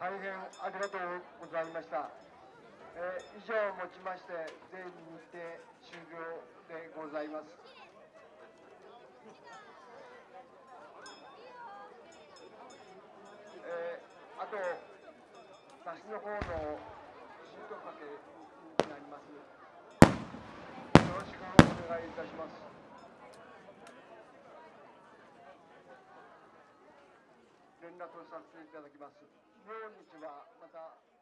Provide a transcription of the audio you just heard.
大変ありがとうございました。えー以上をもちまして、全日程終了でございます。えーあと、出しの方のシートかけになります。よろしくお願いいたします。覧とさせていただきます。明日はまた